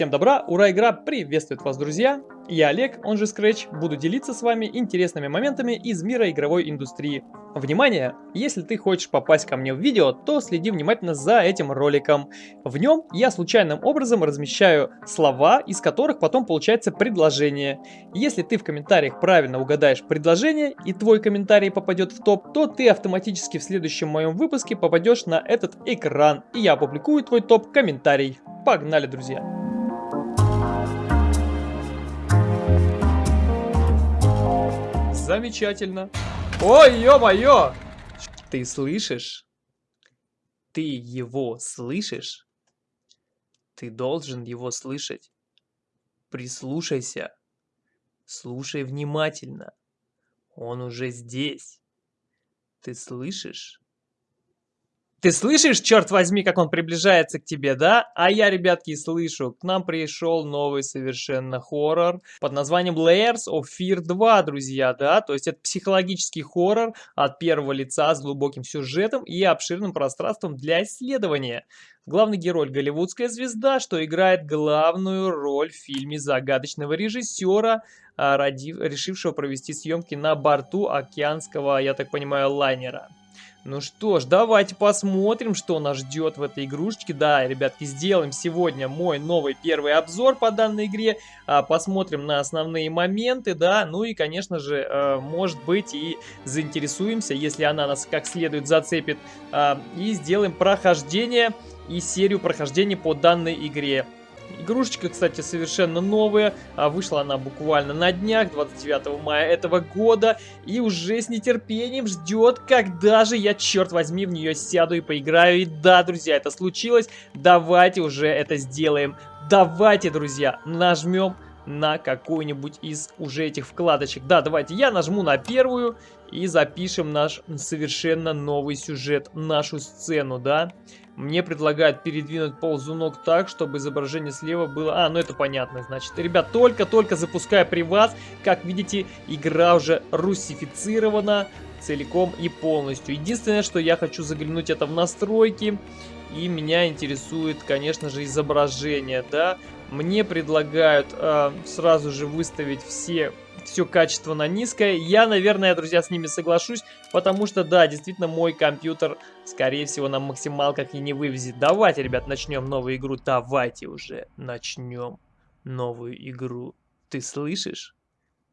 Всем добра, ура, игра приветствует вас, друзья! Я Олег, он же Scratch, буду делиться с вами интересными моментами из мира игровой индустрии. Внимание! Если ты хочешь попасть ко мне в видео, то следи внимательно за этим роликом. В нем я случайным образом размещаю слова, из которых потом получается предложение. Если ты в комментариях правильно угадаешь предложение и твой комментарий попадет в топ, то ты автоматически в следующем моем выпуске попадешь на этот экран, и я опубликую твой топ-комментарий. Погнали, друзья! Замечательно. Ой, ё-моё! Ты слышишь? Ты его слышишь? Ты должен его слышать. Прислушайся. Слушай внимательно. Он уже здесь. Ты слышишь? Ты слышишь, черт возьми, как он приближается к тебе, да? А я, ребятки, слышу. К нам пришел новый совершенно хоррор под названием Layers of Fear 2, друзья, да? То есть это психологический хоррор от первого лица с глубоким сюжетом и обширным пространством для исследования. Главный герой – голливудская звезда, что играет главную роль в фильме загадочного режиссера, а, решившего провести съемки на борту океанского, я так понимаю, лайнера. Ну что ж, давайте посмотрим, что нас ждет в этой игрушечке. Да, ребятки, сделаем сегодня мой новый первый обзор по данной игре. А, посмотрим на основные моменты, да. Ну и, конечно же, э, может быть и заинтересуемся, если она нас как следует зацепит. Э, и сделаем прохождение и серию прохождений по данной игре. Игрушечка, кстати, совершенно новая. А вышла она буквально на днях, 29 мая этого года. И уже с нетерпением ждет, когда же я, черт возьми, в нее сяду и поиграю. И да, друзья, это случилось. Давайте уже это сделаем. Давайте, друзья, нажмем на какую-нибудь из уже этих вкладочек. Да, давайте я нажму на первую и запишем наш совершенно новый сюжет, нашу сцену, да. Мне предлагают передвинуть ползунок так, чтобы изображение слева было... А, ну это понятно, значит. Ребят, только-только запуская при вас, как видите, игра уже русифицирована целиком и полностью. Единственное, что я хочу заглянуть это в настройки. И меня интересует, конечно же, изображение, да. Мне предлагают э, сразу же выставить все все качество на низкое. Я, наверное, друзья, с ними соглашусь, потому что, да, действительно, мой компьютер, скорее всего, на максималках и не вывезет. Давайте, ребят, начнем новую игру. Давайте уже начнем новую игру. Ты слышишь,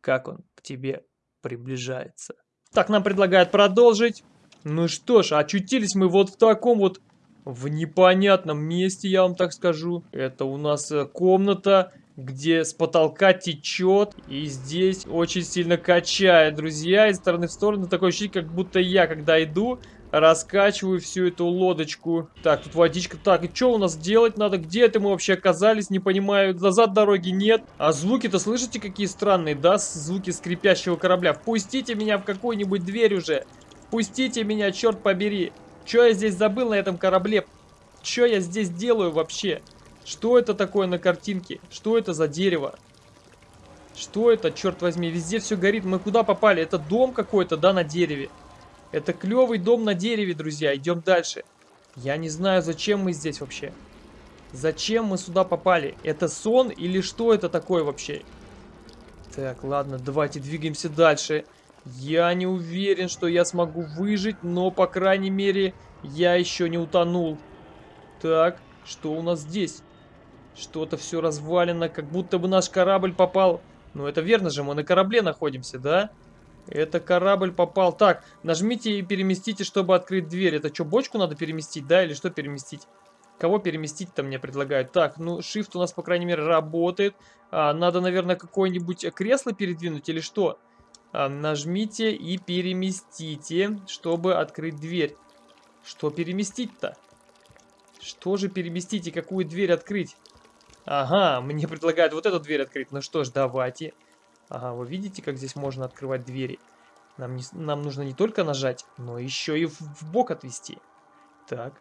как он к тебе приближается? Так, нам предлагают продолжить. Ну что ж, очутились мы вот в таком вот в непонятном месте, я вам так скажу. Это у нас э, комната, где с потолка течет. И здесь очень сильно качает, друзья. Из стороны в сторону такое ощущение, как будто я, когда иду, раскачиваю всю эту лодочку. Так, тут водичка. Так, и что у нас делать надо? Где это мы вообще оказались? Не понимаю. Назад дороги нет. А звуки-то слышите, какие странные, да? Звуки скрипящего корабля. Впустите меня в какую-нибудь дверь уже. Впустите меня, черт побери. Что я здесь забыл на этом корабле? Что я здесь делаю вообще? Что это такое на картинке? Что это за дерево? Что это, черт возьми? Везде все горит. Мы куда попали? Это дом какой-то, да, на дереве? Это клевый дом на дереве, друзья. Идем дальше. Я не знаю, зачем мы здесь вообще. Зачем мы сюда попали? Это сон или что это такое вообще? Так, ладно, давайте двигаемся дальше. Я не уверен, что я смогу выжить, но, по крайней мере, я еще не утонул. Так, что у нас здесь? Что-то все развалено, как будто бы наш корабль попал... Ну, это верно же, мы на корабле находимся, да? Это корабль попал. Так, нажмите и переместите, чтобы открыть дверь. Это что, бочку надо переместить, да? Или что переместить? Кого переместить-то мне предлагают? Так, ну, shift у нас, по крайней мере, работает. А, надо, наверное, какое-нибудь кресло передвинуть или что? А, нажмите и переместите, чтобы открыть дверь. Что переместить-то? Что же переместить и какую дверь открыть? Ага, мне предлагают вот эту дверь открыть. Ну что ж, давайте. Ага, вы видите, как здесь можно открывать двери? Нам, не, нам нужно не только нажать, но еще и в, в бок отвести. Так,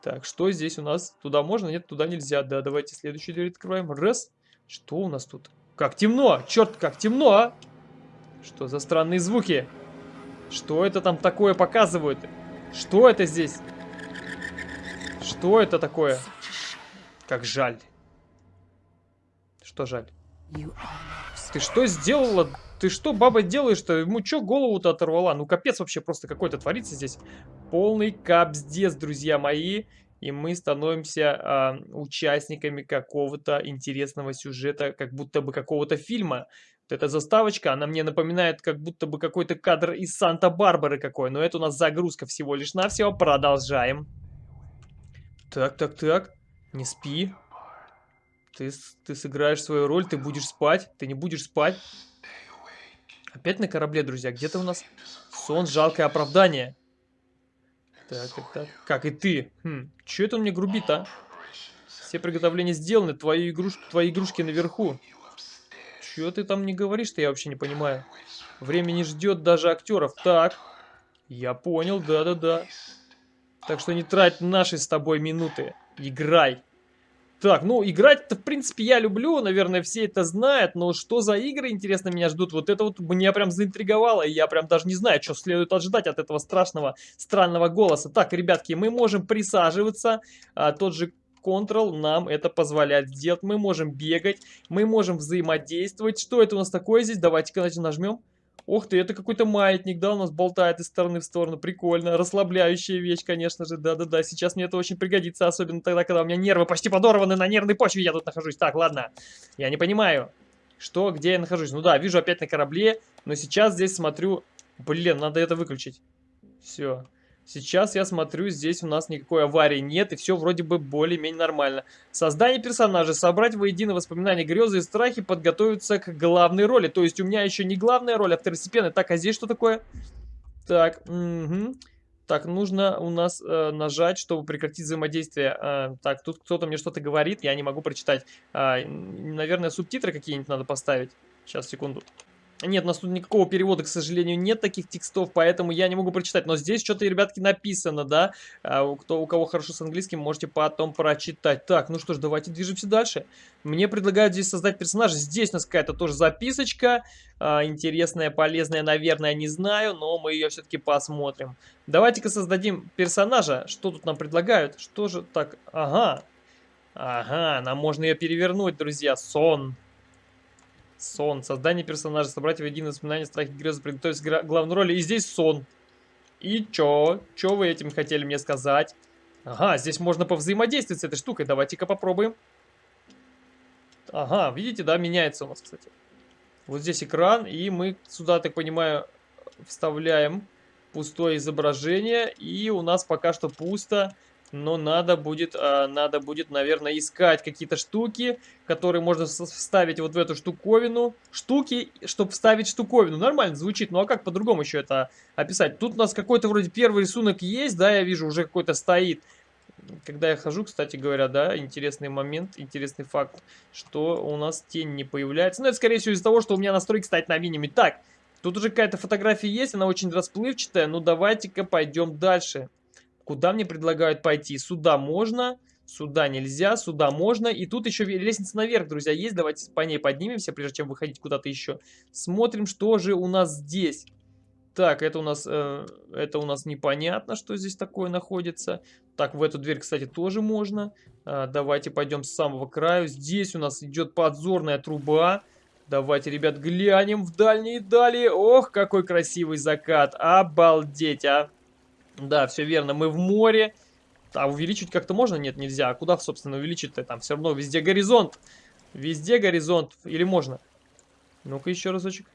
так, что здесь у нас? Туда можно? Нет, туда нельзя. Да, давайте следующую дверь открываем. Раз. Что у нас тут? Как темно! Черт, как темно, а! Что за странные звуки? Что это там такое показывают? Что это здесь? Что это такое? Как жаль. Что жаль? Ты что сделала? Ты что, баба, делаешь-то? Ему что голову-то оторвала? Ну, капец вообще просто какой-то творится здесь. Полный капздец, друзья мои. И мы становимся э, участниками какого-то интересного сюжета, как будто бы какого-то фильма. Вот эта заставочка, она мне напоминает, как будто бы какой-то кадр из Санта-Барбары какой. Но это у нас загрузка всего лишь навсего. Продолжаем. Так, так, так. Не спи. Ты, ты сыграешь свою роль, ты будешь спать. Ты не будешь спать. Опять на корабле, друзья. Где-то у нас сон, жалкое оправдание. Так, так, так. Как и ты. Хм, че это он мне грубит, а? Все приготовления сделаны, твои игрушки, твои игрушки наверху. Чего ты там не говоришь-то, я вообще не понимаю. Время не ждет даже актеров. Так, я понял, да-да-да. Так что не трать наши с тобой минуты. Играй. Так, ну, играть-то, в принципе, я люблю, наверное, все это знают, но что за игры, интересно, меня ждут? Вот это вот меня прям заинтриговало, и я прям даже не знаю, что следует ожидать от этого страшного, странного голоса. Так, ребятки, мы можем присаживаться, а, тот же Ctrl нам это позволяет сделать, мы можем бегать, мы можем взаимодействовать. Что это у нас такое здесь? Давайте-ка нажмем. Ух ты, это какой-то маятник, да, у нас болтает из стороны в сторону. Прикольно. Расслабляющая вещь, конечно же. Да-да-да, сейчас мне это очень пригодится. Особенно тогда, когда у меня нервы почти подорваны на нервной почве. Я тут нахожусь. Так, ладно. Я не понимаю, что, где я нахожусь. Ну да, вижу опять на корабле. Но сейчас здесь смотрю... Блин, надо это выключить. Все. Сейчас я смотрю, здесь у нас никакой аварии нет, и все вроде бы более-менее нормально. Создание персонажа. Собрать воедино воспоминания, грезы и страхи, подготовиться к главной роли. То есть у меня еще не главная роль, а второстепенная. Так, а здесь что такое? Так, угу. Так, нужно у нас э, нажать, чтобы прекратить взаимодействие. Э, так, тут кто-то мне что-то говорит, я не могу прочитать. Э, наверное, субтитры какие-нибудь надо поставить. Сейчас, секунду. Нет, у нас тут никакого перевода, к сожалению, нет таких текстов, поэтому я не могу прочитать. Но здесь что-то, ребятки, написано, да? А, кто, у кого хорошо с английским, можете потом прочитать. Так, ну что ж, давайте движемся дальше. Мне предлагают здесь создать персонажа. Здесь у нас какая-то тоже записочка. А, интересная, полезная, наверное, не знаю, но мы ее все-таки посмотрим. Давайте-ка создадим персонажа. Что тут нам предлагают? Что же так? Ага. Ага, нам можно ее перевернуть, друзья. Сон. Сон. Создание персонажа. Собрать воедино воспоминания, страхи, грезы, приготовить к главной роли. И здесь сон. И чё? Чё вы этим хотели мне сказать? Ага, здесь можно повзаимодействовать с этой штукой. Давайте-ка попробуем. Ага, видите, да, меняется у нас, кстати. Вот здесь экран, и мы сюда, так понимаю, вставляем пустое изображение. И у нас пока что пусто но надо будет, а, надо будет, наверное, искать какие-то штуки, которые можно вставить вот в эту штуковину. Штуки, чтобы вставить штуковину. Нормально звучит, ну а как по-другому еще это описать? Тут у нас какой-то вроде первый рисунок есть, да, я вижу, уже какой-то стоит. Когда я хожу, кстати говоря, да, интересный момент, интересный факт, что у нас тень не появляется. Но это, скорее всего, из-за того, что у меня настройки стоят на минимуме. Так, тут уже какая-то фотография есть, она очень расплывчатая, ну давайте-ка пойдем дальше. Куда мне предлагают пойти? Сюда можно, сюда нельзя, сюда можно. И тут еще лестница наверх, друзья, есть. Давайте по ней поднимемся, прежде чем выходить куда-то еще. Смотрим, что же у нас здесь. Так, это у нас, э, это у нас непонятно, что здесь такое находится. Так, в эту дверь, кстати, тоже можно. Э, давайте пойдем с самого краю. Здесь у нас идет подзорная труба. Давайте, ребят, глянем в дальние дали. Ох, какой красивый закат. Обалдеть, а. Да, все верно, мы в море. А увеличить как-то можно? Нет, нельзя. А куда, собственно, увеличить-то? Там все равно везде горизонт. Везде горизонт. Или можно? Ну-ка еще разочек.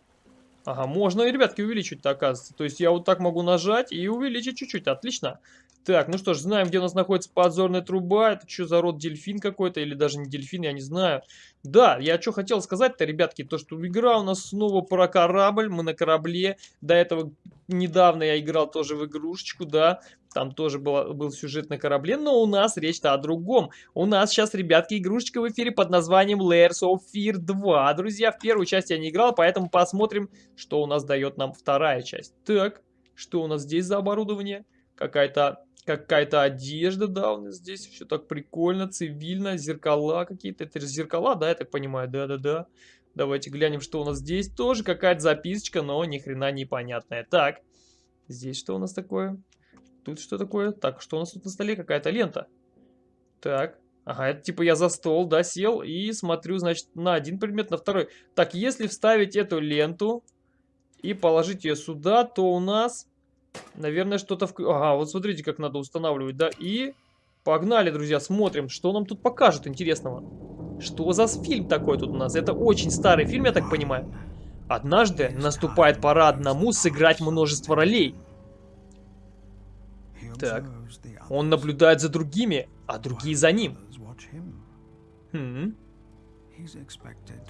Ага, можно, ребятки, увеличить-то, оказывается. То есть я вот так могу нажать и увеличить чуть-чуть. Отлично. Так, ну что ж, знаем, где у нас находится подзорная труба. Это что за род дельфин какой-то? Или даже не дельфин, я не знаю. Да, я что хотел сказать-то, ребятки, то, что игра у нас снова про корабль. Мы на корабле. До этого недавно я играл тоже в игрушечку, да. Там тоже был, был сюжет на корабле, но у нас речь-то о другом. У нас сейчас, ребятки, игрушечка в эфире под названием Layers of Fear 2. Друзья, в первую часть я не играл, поэтому посмотрим, что у нас дает нам вторая часть. Так, что у нас здесь за оборудование? Какая-то Какая-то одежда, да, у нас здесь все так прикольно, цивильно, зеркала какие-то. Это зеркала, да, я так понимаю, да-да-да. Давайте глянем, что у нас здесь. Тоже какая-то записочка, но ни хрена непонятная. Так, здесь что у нас такое? Тут что такое? Так, что у нас тут на столе? Какая-то лента. Так, Ага, это типа я за стол, да, сел и смотрю, значит, на один предмет, на второй. Так, если вставить эту ленту и положить ее сюда, то у нас, наверное, что-то... В... Ага, вот смотрите, как надо устанавливать, да, и... Погнали, друзья, смотрим, что нам тут покажут интересного. Что за фильм такой тут у нас? Это очень старый фильм, я так понимаю. Однажды наступает пора одному сыграть множество ролей. Так. Он наблюдает за другими, а другие за ним. Хм.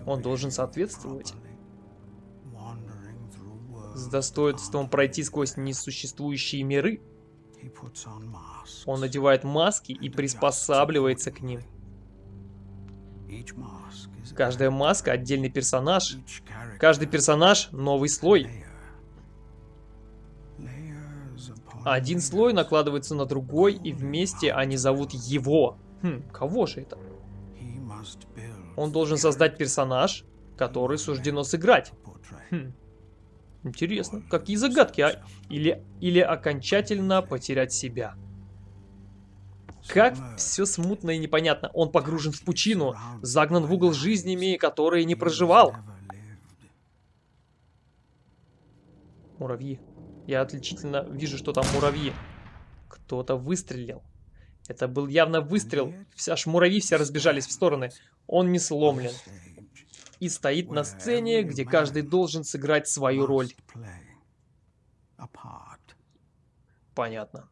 Он должен соответствовать. С достоинством пройти сквозь несуществующие миры. Он надевает маски и приспосабливается к ним. Каждая маска отдельный персонаж. Каждый персонаж новый слой. Один слой накладывается на другой, и вместе они зовут его. Хм, кого же это? Он должен создать персонаж, который суждено сыграть. Хм. Интересно, какие загадки, а? Или, или окончательно потерять себя. Как все смутно и непонятно. Он погружен в пучину, загнан в угол жизнями, которые не проживал. Муравьи. Я отличительно вижу, что там муравьи. Кто-то выстрелил. Это был явно выстрел. Аж муравьи все разбежались в стороны. Он не сломлен. И стоит на сцене, где каждый должен сыграть свою роль. Понятно.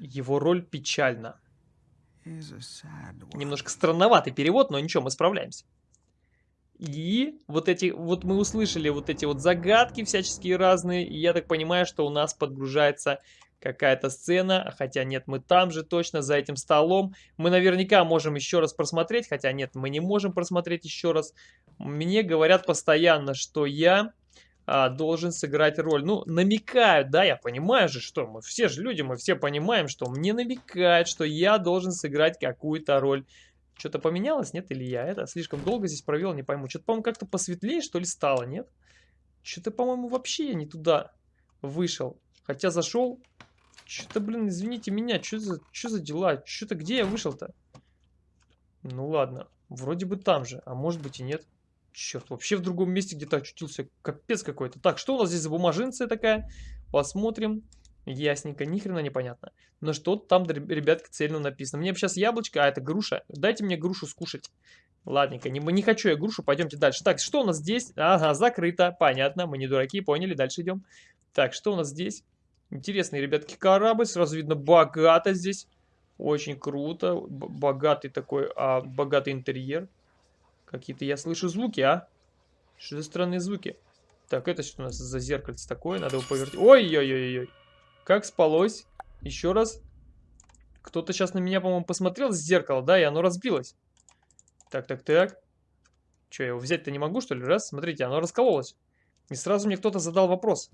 Его роль печальна. Немножко странноватый перевод, но ничего, мы справляемся. И вот эти, вот мы услышали вот эти вот загадки всяческие разные, и я так понимаю, что у нас подгружается какая-то сцена, хотя нет, мы там же точно, за этим столом. Мы наверняка можем еще раз просмотреть, хотя нет, мы не можем просмотреть еще раз. Мне говорят постоянно, что я а, должен сыграть роль. Ну, намекают, да, я понимаю же, что мы все же люди, мы все понимаем, что мне намекают, что я должен сыграть какую-то роль. Что-то поменялось, нет, или я это слишком долго здесь провел, не пойму. Что-то, по-моему, как-то посветлее, что ли, стало, нет? Что-то, по-моему, вообще я не туда вышел. Хотя зашел. Что-то, блин, извините меня, что за, что за дела? Что-то где я вышел-то? Ну ладно, вроде бы там же, а может быть и нет. Черт, вообще в другом месте где-то очутился. Капец какой-то. Так, что у нас здесь за бумажинция такая? Посмотрим. Ясненько, ни хрена непонятно. Но что там, ребятки, цельно написано. Мне сейчас яблочко, а это груша. Дайте мне грушу скушать. Ладненько, не, не хочу я грушу, пойдемте дальше. Так, что у нас здесь? Ага, закрыто, понятно, мы не дураки, поняли, дальше идем. Так, что у нас здесь? Интересный, ребятки, корабль, сразу видно, богато здесь. Очень круто, богатый такой, а, богатый интерьер. Какие-то я слышу звуки, а? Что за странные звуки? Так, это что у нас за зеркальце такое? Надо его повертить. Ой-ой-ой-ой. Как спалось? Еще раз. Кто-то сейчас на меня, по-моему, посмотрел с зеркала, да, и оно разбилось. Так, так, так. Че, я его взять-то не могу, что ли? Раз, смотрите, оно раскололось. И сразу мне кто-то задал вопрос.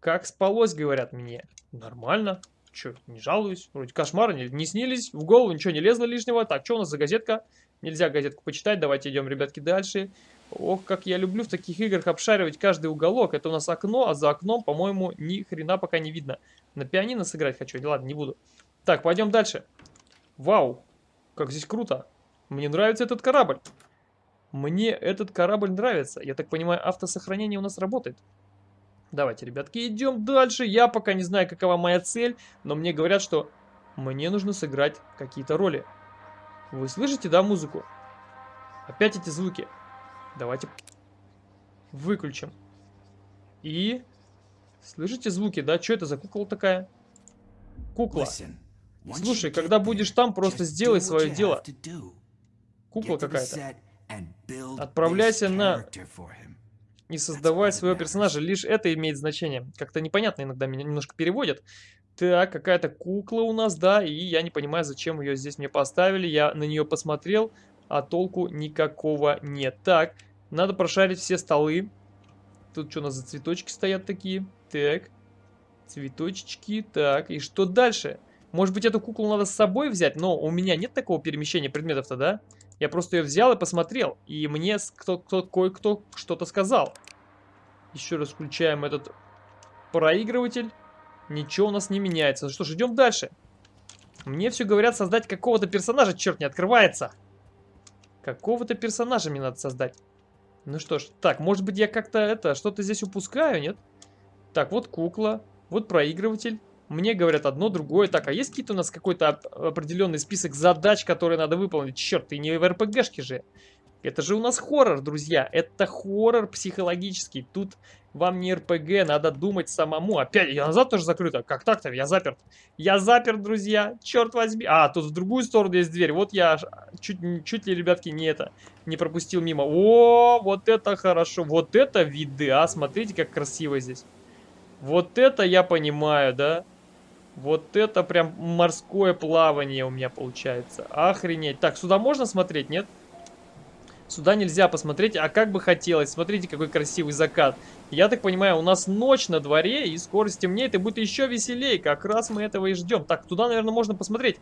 Как спалось, говорят мне. Нормально. Че, не жалуюсь. Вроде кошмары не, не снились, в голову ничего не лезло лишнего. Так, что у нас за газетка? Нельзя газетку почитать, давайте идем, ребятки, дальше. Ох, как я люблю в таких играх обшаривать каждый уголок. Это у нас окно, а за окном, по-моему, ни хрена пока не видно. На пианино сыграть хочу, ладно, не буду. Так, пойдем дальше. Вау, как здесь круто. Мне нравится этот корабль. Мне этот корабль нравится. Я так понимаю, автосохранение у нас работает. Давайте, ребятки, идем дальше. Я пока не знаю, какова моя цель, но мне говорят, что мне нужно сыграть какие-то роли. Вы слышите, да, музыку? Опять эти звуки. Давайте выключим. И... Слышите звуки, да? Что это за кукла такая? Кукла. Слушай, когда будешь там, просто сделай свое дело. Кукла какая-то. Отправляйся на... И создавай своего персонажа. Лишь это имеет значение. Как-то непонятно иногда меня немножко переводят. Так, какая-то кукла у нас, да, и я не понимаю, зачем ее здесь мне поставили. Я на нее посмотрел, а толку никакого нет. Так, надо прошарить все столы. Тут что у нас за цветочки стоят такие? Так, цветочки, так, и что дальше? Может быть, эту куклу надо с собой взять, но у меня нет такого перемещения предметов-то, да? Я просто ее взял и посмотрел, и мне кто-то кое-кто что-то сказал. Еще раз включаем этот проигрыватель. Ничего у нас не меняется. Что ж, идем дальше. Мне все говорят создать какого-то персонажа, черт, не открывается. Какого-то персонажа мне надо создать. Ну что ж, так, может быть я как-то это, что-то здесь упускаю, нет? Так, вот кукла, вот проигрыватель. Мне говорят одно, другое. Так, а есть какие-то у нас какой-то определенный список задач, которые надо выполнить? Черт, ты не в РПГшке же. Это же у нас хоррор, друзья. Это хоррор психологический. Тут вам не РПГ, надо думать самому. Опять, я назад тоже закрыто. Как так-то? Я заперт. Я заперт, друзья. Черт возьми. А, тут в другую сторону есть дверь. Вот я чуть, чуть ли, ребятки, не это, не пропустил мимо. О, вот это хорошо. Вот это виды, а. Смотрите, как красиво здесь. Вот это я понимаю, да? Вот это прям морское плавание у меня получается. Охренеть. Так, сюда можно смотреть, нет? Нет. Сюда нельзя посмотреть, а как бы хотелось. Смотрите, какой красивый закат. Я так понимаю, у нас ночь на дворе, и скоро стемнеет, и будет еще веселее. Как раз мы этого и ждем. Так, туда, наверное, можно посмотреть.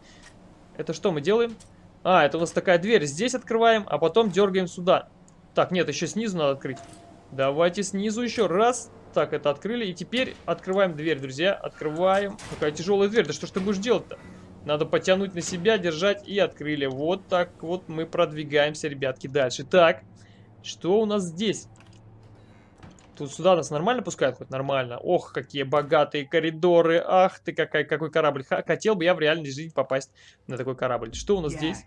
Это что мы делаем? А, это у нас такая дверь. Здесь открываем, а потом дергаем сюда. Так, нет, еще снизу надо открыть. Давайте снизу еще раз. Так, это открыли. И теперь открываем дверь, друзья. Открываем. Какая тяжелая дверь. Да что ж ты будешь делать-то? Надо потянуть на себя, держать и открыли. Вот так вот мы продвигаемся, ребятки, дальше. Так, что у нас здесь? Тут сюда нас нормально пускают? Хоть нормально. Ох, какие богатые коридоры. Ах ты, какой, какой корабль. Хотел бы я в реальной жизни попасть на такой корабль. Что у нас здесь?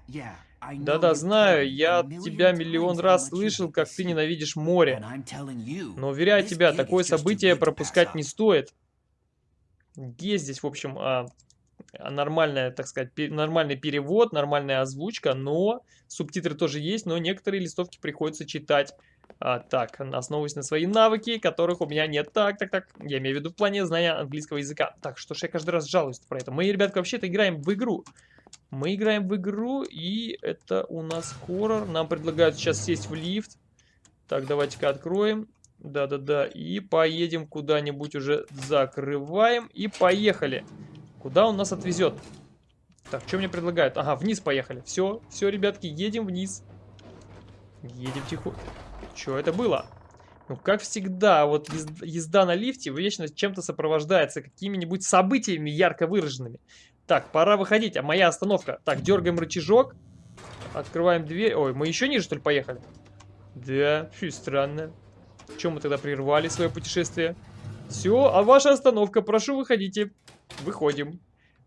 Да-да, знаю, я тебя миллион раз слышал, как ты ненавидишь море. Но уверяю тебя, такое событие пропускать не стоит. Есть здесь, в общем, а, нормальная, так сказать, нормальный перевод, нормальная озвучка, но субтитры тоже есть, но некоторые листовки приходится читать. А, так, основываясь на свои навыки, которых у меня нет. Так, так, так, я имею в виду в плане знания английского языка. Так, что ж я каждый раз жалуюсь про это. Мы, ребятка, вообще-то играем в игру. Мы играем в игру, и это у нас хоррор. Нам предлагают сейчас сесть в лифт. Так, давайте-ка откроем. Да-да-да, и поедем куда-нибудь уже закрываем, и поехали. Куда он нас отвезет? Так, что мне предлагают? Ага, вниз поехали. Все, все, ребятки, едем вниз. Едем тихо. Что это было? Ну, как всегда, вот езда на лифте вечно чем-то сопровождается, какими-нибудь событиями ярко выраженными. Так, пора выходить, а моя остановка. Так, дергаем рычажок, открываем дверь. Ой, мы еще ниже, что ли, поехали? Да, фу, странно. Чем мы тогда прервали свое путешествие? Все, а ваша остановка, прошу, выходите. Выходим.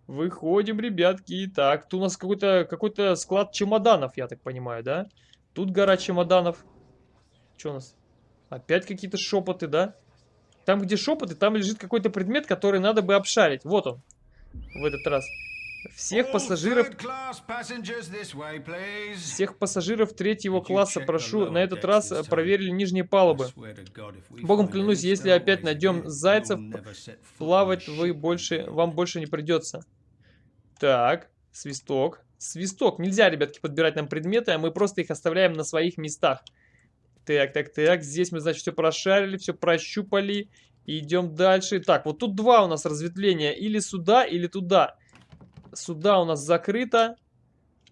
Выходим, ребятки. Так, тут у нас какой-то какой, -то, склад чемоданов, я так понимаю, да? Тут гора чемоданов. Что у нас? Опять какие-то шепоты, да? Там, где шепоты, там лежит какой-то предмет, который надо бы обшарить. Вот он. В этот раз. Всех пассажиров... Всех пассажиров третьего класса прошу на этот раз проверили нижние палубы. Богом клянусь, если опять найдем зайцев, плавать вы больше, вам больше не придется. Так, свисток. Свисток. Нельзя, ребятки, подбирать нам предметы, а мы просто их оставляем на своих местах. Так, так, так. Здесь мы, значит, все прошарили, все прощупали. идем дальше. Так, вот тут два у нас разветвления. Или сюда, или туда. Сюда у нас закрыто.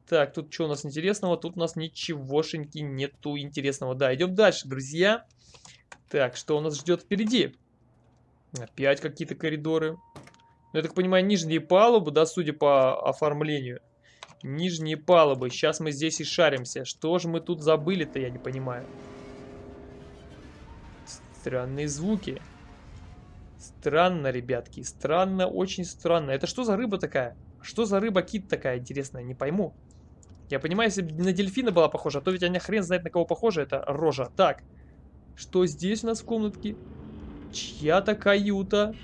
Так, тут что у нас интересного? Тут у нас ничегошеньки нету интересного. Да, идем дальше, друзья. Так, что у нас ждет впереди? Опять какие-то коридоры. Ну, я так понимаю, нижние палубы, да, судя по оформлению. Нижние палубы. Сейчас мы здесь и шаримся. Что же мы тут забыли-то, я не понимаю. Странные звуки. Странно, ребятки. Странно, очень странно. Это что за рыба такая? Что за рыба-кит такая интересная, не пойму. Я понимаю, если бы на дельфина была похожа, а то ведь она хрен знает на кого похожа, это рожа. Так, что здесь у нас в комнатке? Чья-то каюта.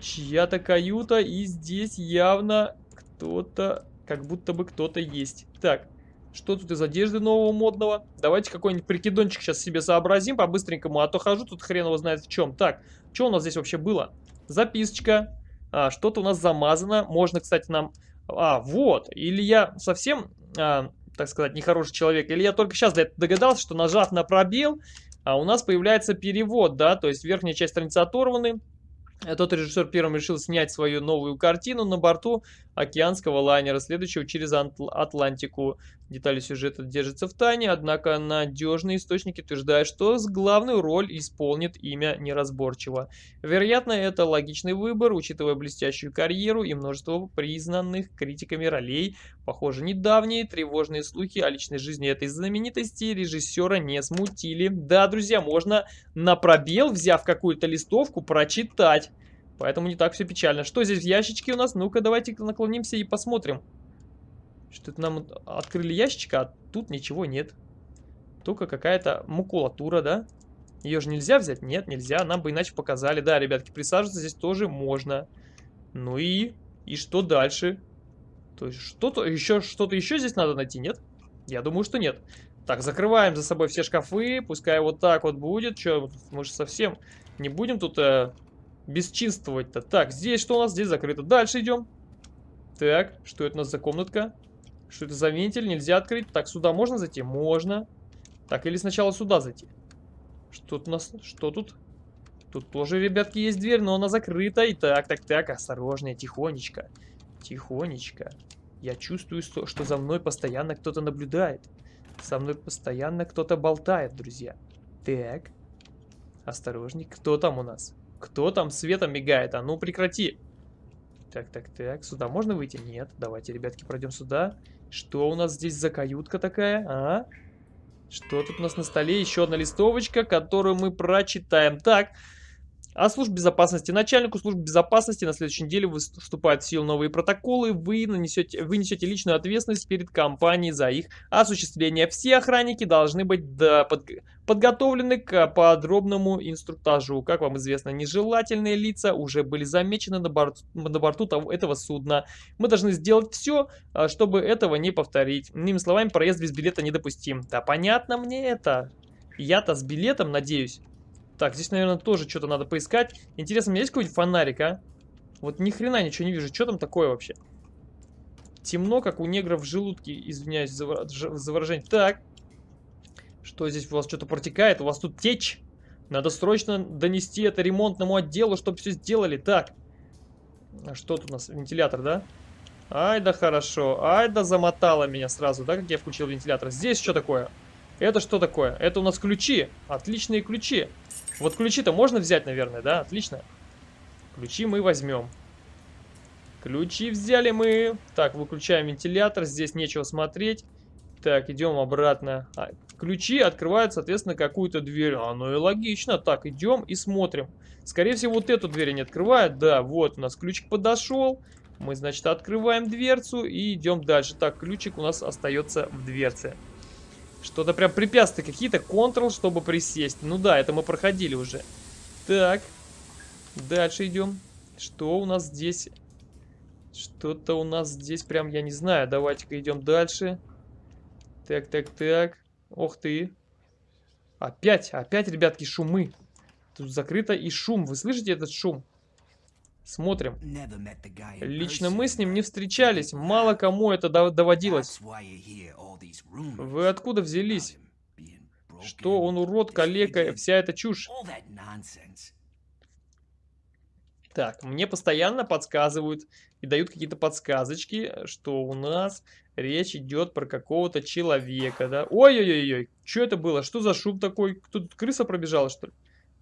Чья-то каюта, и здесь явно кто-то, как будто бы кто-то есть. Так, что тут из одежды нового модного? Давайте какой-нибудь прикидончик сейчас себе сообразим по-быстренькому, а то хожу тут хрен его знает в чем. Так, что у нас здесь вообще было? Записочка. А, Что-то у нас замазано. Можно, кстати, нам... А, вот. Или я совсем, а, так сказать, нехороший человек. Или я только сейчас догадался, что нажав на пробел, а у нас появляется перевод, да. То есть верхняя часть страницы оторваны. Тот режиссер первым решил снять свою новую картину на борту океанского лайнера, следующего через Атлантику. Детали сюжета держатся в тайне, однако надежные источники утверждают, что главную роль исполнит имя неразборчиво. Вероятно, это логичный выбор, учитывая блестящую карьеру и множество признанных критиками ролей. Похоже, недавние тревожные слухи о личной жизни этой знаменитости режиссера не смутили. Да, друзья, можно на пробел, взяв какую-то листовку, прочитать. Поэтому не так все печально. Что здесь в ящичке у нас? Ну-ка, давайте наклонимся и посмотрим. Что-то нам открыли ящичка, а тут ничего нет. Только какая-то макулатура, да? Ее же нельзя взять? Нет, нельзя. Нам бы иначе показали. Да, ребятки, присаживаться здесь тоже можно. Ну и... И что дальше? То есть что-то еще, что-то еще здесь надо найти, нет? Я думаю, что нет. Так, закрываем за собой все шкафы. Пускай вот так вот будет. Че, мы же совсем не будем тут э, бесчинствовать-то. Так, здесь что у нас? Здесь закрыто. Дальше идем. Так, что это у нас за комнатка? Что это за вентиль? Нельзя открыть. Так, сюда можно зайти? Можно. Так, или сначала сюда зайти? Что тут у нас? Что тут? Тут тоже, ребятки, есть дверь, но она закрыта. И так, так, так, осторожнее, тихонечко. Тихонечко. Я чувствую, что за мной постоянно кто-то наблюдает. Со мной постоянно кто-то болтает, друзья. Так. Осторожней. Кто там у нас? Кто там светом мигает? А ну прекрати. Так, так, так. Сюда можно выйти? Нет. Давайте, ребятки, пройдем сюда. Что у нас здесь за каютка такая? А? Что тут у нас на столе? Еще одна листовочка, которую мы прочитаем. Так, о службе безопасности. Начальнику службы безопасности на следующей неделе вступают в силу новые протоколы. Вы, нанесете, вы несете личную ответственность перед компанией за их осуществление. Все охранники должны быть да, под, подготовлены к подробному инструктажу. Как вам известно, нежелательные лица уже были замечены на, борт, на борту того, этого судна. Мы должны сделать все, а, чтобы этого не повторить. Иными словами, проезд без билета недопустим. Да понятно мне это. Я-то с билетом, надеюсь. Так, здесь, наверное, тоже что-то надо поискать. Интересно, у меня есть какой-нибудь фонарик, а? Вот ни хрена ничего не вижу. Что там такое вообще? Темно, как у негров в желудке. Извиняюсь за, выражение. Так. Что здесь у вас что-то протекает? У вас тут течь. Надо срочно донести это ремонтному отделу, чтобы все сделали. Так. А что тут у нас? Вентилятор, да? Ай да хорошо. Ай да замотало меня сразу, да, как я включил вентилятор. Здесь что такое? Это что такое? Это у нас ключи. Отличные ключи. Вот ключи-то можно взять, наверное, да? Отлично. Ключи мы возьмем. Ключи взяли мы. Так, выключаем вентилятор. Здесь нечего смотреть. Так, идем обратно. А, ключи открывают, соответственно, какую-то дверь. А, ну и логично. Так, идем и смотрим. Скорее всего, вот эту дверь они открывают. Да, вот у нас ключик подошел. Мы, значит, открываем дверцу и идем дальше. Так, ключик у нас остается в дверце. Что-то прям препятствия какие-то. Ctrl, чтобы присесть. Ну да, это мы проходили уже. Так. Дальше идем. Что у нас здесь? Что-то у нас здесь прям, я не знаю. Давайте-ка идем дальше. Так, так, так. Ох ты. Опять, опять, ребятки, шумы. Тут закрыто и шум. Вы слышите этот шум? Смотрим. Лично мы с ним не встречались. Мало кому это доводилось. Вы откуда взялись? Что он урод, калека, вся эта чушь? Так, мне постоянно подсказывают и дают какие-то подсказочки, что у нас речь идет про какого-то человека, да? Ой-ой-ой, что это было? Что за шум такой? Тут крыса пробежала, что ли?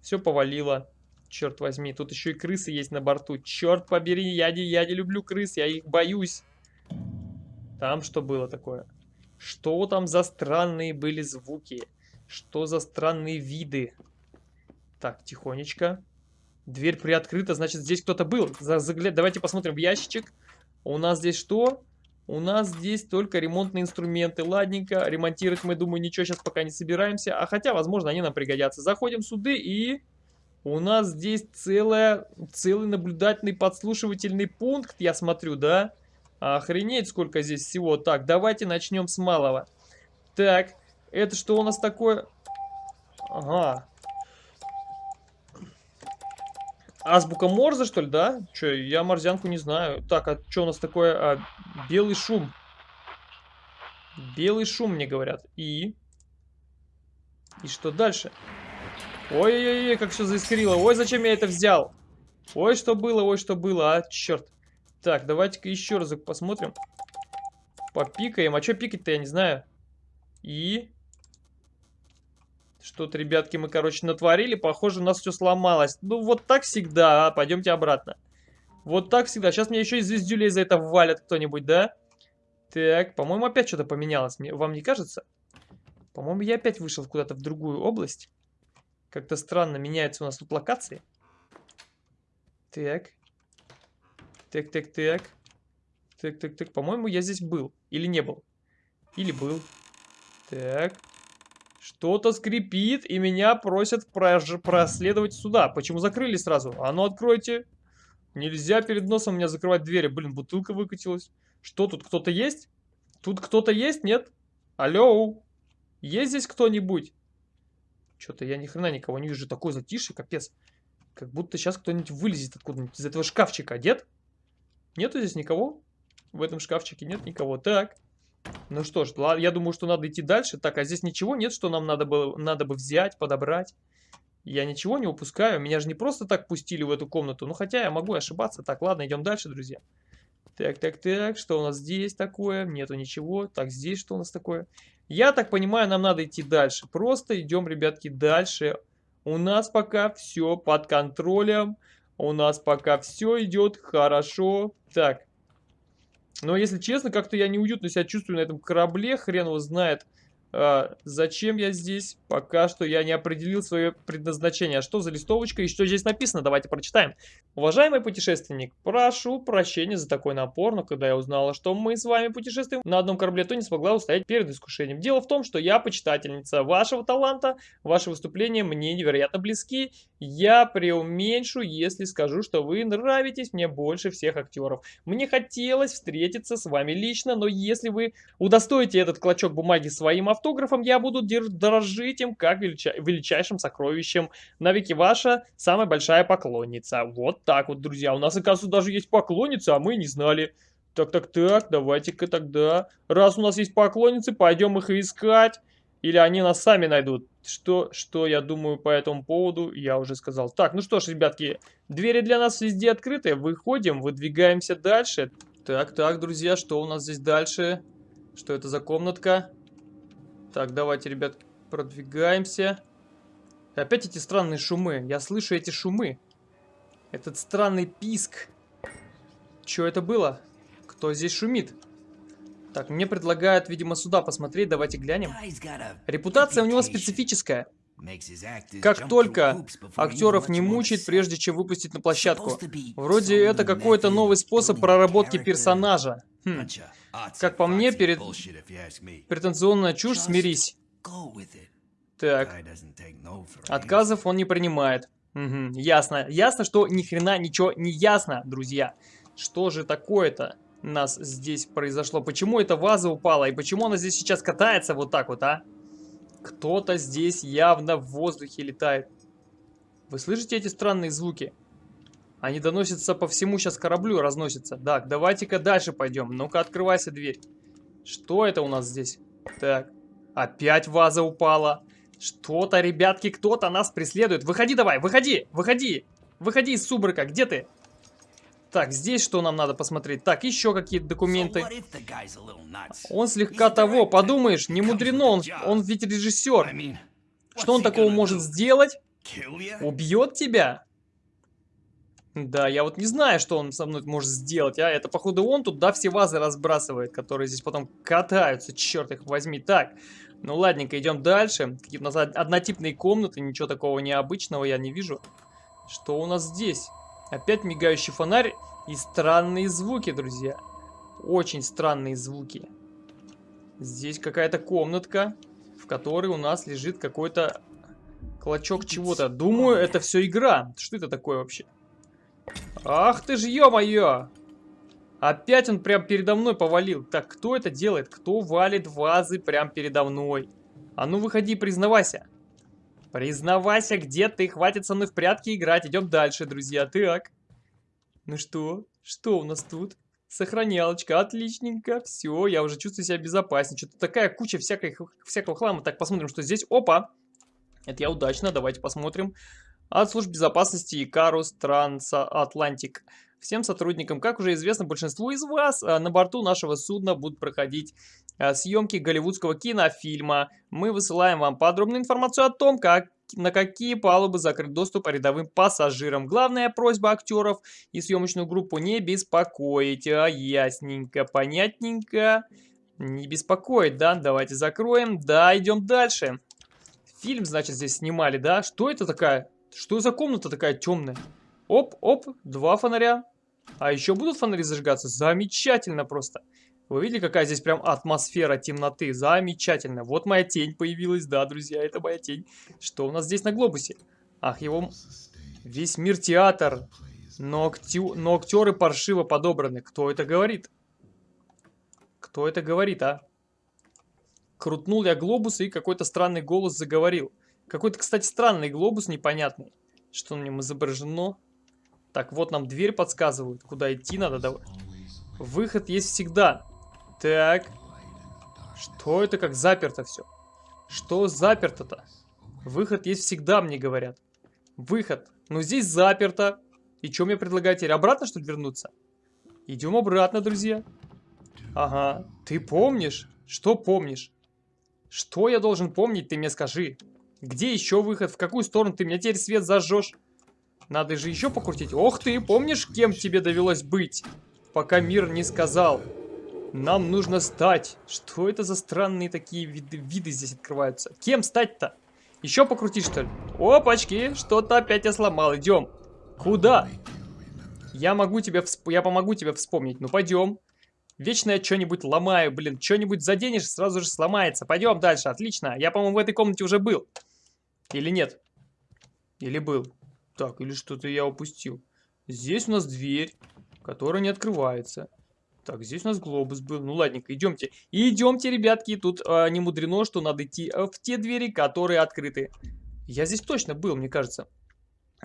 Все повалило. Черт возьми, тут еще и крысы есть на борту. Черт побери, я не, я не люблю крыс, я их боюсь. Там что было такое? Что там за странные были звуки? Что за странные виды? Так, тихонечко. Дверь приоткрыта, значит, здесь кто-то был. Загляд... Давайте посмотрим в ящичек. У нас здесь что? У нас здесь только ремонтные инструменты. Ладненько, ремонтировать мы, думаю, ничего сейчас пока не собираемся. А хотя, возможно, они нам пригодятся. Заходим сюда и... У нас здесь целая, целый наблюдательный подслушивательный пункт, я смотрю, да? Охренеть, сколько здесь всего. Так, давайте начнем с малого. Так, это что у нас такое? Ага. Азбука Морзе, что ли, да? Че, я морзянку не знаю. Так, а что у нас такое? А, белый шум. Белый шум, мне говорят. И? И что дальше? Ой-ой-ой, как все заискрило. Ой, зачем я это взял? Ой, что было, ой, что было, а, черт. Так, давайте-ка еще разок посмотрим. Попикаем. А что пикать-то, я не знаю. И... Что-то, ребятки, мы, короче, натворили. Похоже, у нас все сломалось. Ну, вот так всегда. А? Пойдемте обратно. Вот так всегда. Сейчас мне еще и звездюлей за это валят кто-нибудь, да? Так, по-моему, опять что-то поменялось. Вам не кажется? По-моему, я опять вышел куда-то в другую область. Как-то странно меняются у нас тут локации. Так. Так, так, так. Так, так, так. По-моему, я здесь был. Или не был. Или был. Так. Что-то скрипит, и меня просят проследовать сюда. Почему закрыли сразу? А ну откройте. Нельзя перед носом у меня закрывать двери. Блин, бутылка выкатилась. Что, тут кто-то есть? Тут кто-то есть, нет? Алло? Есть здесь кто-нибудь? Что-то я ни хрена никого не вижу. Такой затишье, капец. Как будто сейчас кто-нибудь вылезет откуда-нибудь из этого шкафчика. Нет? Нету здесь никого? В этом шкафчике нет никого. Так. Ну что ж, я думаю, что надо идти дальше. Так, а здесь ничего нет, что нам надо, было, надо бы взять, подобрать. Я ничего не упускаю. Меня же не просто так пустили в эту комнату. Ну, хотя я могу ошибаться. Так, ладно, идем дальше, друзья. Так, так, так. Что у нас здесь такое? Нету ничего. Так, здесь что у нас такое? Я так понимаю, нам надо идти дальше. Просто идем, ребятки, дальше. У нас пока все под контролем. У нас пока все идет хорошо. Так. Но, если честно, как-то я неуютно себя чувствую на этом корабле. Хрен его знает. Зачем я здесь? Пока что я не определил свое предназначение. А что за листовочка и что здесь написано? Давайте прочитаем. Уважаемый путешественник, прошу прощения за такой напор, но когда я узнала, что мы с вами путешествуем на одном корабле, то не смогла устоять перед искушением. Дело в том, что я почитательница вашего таланта, ваши выступления мне невероятно близки. Я преуменьшу, если скажу, что вы нравитесь мне больше всех актеров. Мне хотелось встретиться с вами лично, но если вы удостоите этот клочок бумаги своим автографом, я буду дорожить им как велича величайшим сокровищем. Навеки ваша самая большая поклонница. Вот так вот, друзья. У нас, оказывается, даже есть поклонница, а мы не знали. Так, так, так, давайте-ка тогда. Раз у нас есть поклонницы, пойдем их искать. Или они нас сами найдут. Что, что я думаю по этому поводу, я уже сказал. Так, ну что ж, ребятки, двери для нас везде открыты. Выходим, выдвигаемся дальше. Так, так, друзья, что у нас здесь дальше? Что это за комнатка? Так, давайте, ребят, продвигаемся. Опять эти странные шумы. Я слышу эти шумы. Этот странный писк. Что это было? Кто здесь шумит? Так, мне предлагают, видимо, сюда посмотреть. Давайте глянем. Репутация у него специфическая. Как только актеров не мучает, прежде чем выпустить на площадку. Вроде это какой-то новый способ проработки персонажа. Хм. Как по мне, перед... претензионная чушь, смирись. Так. Отказов он не принимает. Угу, ясно. Ясно, что ни хрена ничего не ясно, друзья. Что же такое-то нас здесь произошло? Почему эта ваза упала? И почему она здесь сейчас катается вот так вот, а? Кто-то здесь явно в воздухе летает. Вы слышите эти странные звуки? Они доносятся по всему сейчас кораблю, разносятся. Так, давайте-ка дальше пойдем. Ну-ка, открывайся дверь. Что это у нас здесь? Так, опять ваза упала. Что-то, ребятки, кто-то нас преследует. Выходи давай, выходи, выходи. Выходи из субрыка, где ты? Так, здесь что нам надо посмотреть? Так, еще какие-то документы. Он слегка того, подумаешь, не мудрено, он, он ведь режиссер. Что он такого может сделать? Убьет тебя? Да, я вот не знаю, что он со мной может сделать, а это походу он тут, да, все вазы разбрасывает, которые здесь потом катаются, черт их возьми. Так, ну ладненько, идем дальше. Какие-то у нас однотипные комнаты, ничего такого необычного я не вижу. Что у нас здесь? Опять мигающий фонарь и странные звуки, друзья. Очень странные звуки. Здесь какая-то комнатка, в которой у нас лежит какой-то клочок чего-то. Думаю, это все игра. Что это такое вообще? Ах ты ж, ё-моё! Опять он прям передо мной повалил. Так, кто это делает? Кто валит вазы прям передо мной? А ну выходи, признавайся. Признавайся, где ты? Хватит со мной в прятки играть. Идем дальше, друзья. Так. Ну что? Что у нас тут? Сохранялочка, отличненько. Все, я уже чувствую себя безопаснее. Что-то такая куча всякой, всякого хлама. Так, посмотрим, что здесь. Опа! Это я удачно, давайте посмотрим. от служб безопасности Икарус Трансатлантик. Всем сотрудникам, как уже известно большинству из вас, а, на борту нашего судна будут проходить а, съемки голливудского кинофильма. Мы высылаем вам подробную информацию о том, как на какие палубы закрыт доступ рядовым пассажирам. Главная просьба актеров и съемочную группу не беспокоить. А, ясненько, понятненько. Не беспокоить, да? Давайте закроем. Да, идем дальше. Фильм, значит, здесь снимали, да? Что это такая? Что за комната такая темная? Оп, оп, два фонаря. А еще будут фонари зажигаться? Замечательно просто. Вы видели, какая здесь прям атмосфера темноты? Замечательно. Вот моя тень появилась. Да, друзья, это моя тень. Что у нас здесь на глобусе? Ах, его... Весь мир театр. Но, актю... но актеры паршиво подобраны. Кто это говорит? Кто это говорит, а? Крутнул я глобус, и какой-то странный голос заговорил. Какой-то, кстати, странный глобус непонятный. Что на нем изображено? Так, вот нам дверь подсказывают. Куда идти надо? Давай. Выход есть всегда. Так. Что это как заперто все? Что заперто-то? Выход есть всегда, мне говорят. Выход. Но здесь заперто. И что мне предлагаете? Теперь обратно, что ли, вернуться? Идем обратно, друзья. Ага. Ты помнишь? Что помнишь? Что я должен помнить, ты мне скажи. Где еще выход? В какую сторону ты мне теперь свет зажжешь? Надо же еще покрутить. Ох ты, помнишь, кем тебе довелось быть? Пока мир не сказал. Нам нужно стать. Что это за странные такие виды, виды здесь открываются? Кем стать-то? Еще покрутить, что ли? Опачки, что-то опять я сломал. Идем. Куда? Я могу тебе, всп... я помогу тебе вспомнить. Ну, пойдем. Вечно я что-нибудь ломаю, блин. Что-нибудь заденешь, сразу же сломается. Пойдем дальше, отлично. Я, по-моему, в этой комнате уже был. Или нет? Или был? Так, или что-то я упустил. Здесь у нас дверь, которая не открывается. Так, здесь у нас глобус был. Ну, ладненько, идемте. идемте, ребятки. Тут а, не мудрено, что надо идти а, в те двери, которые открыты. Я здесь точно был, мне кажется.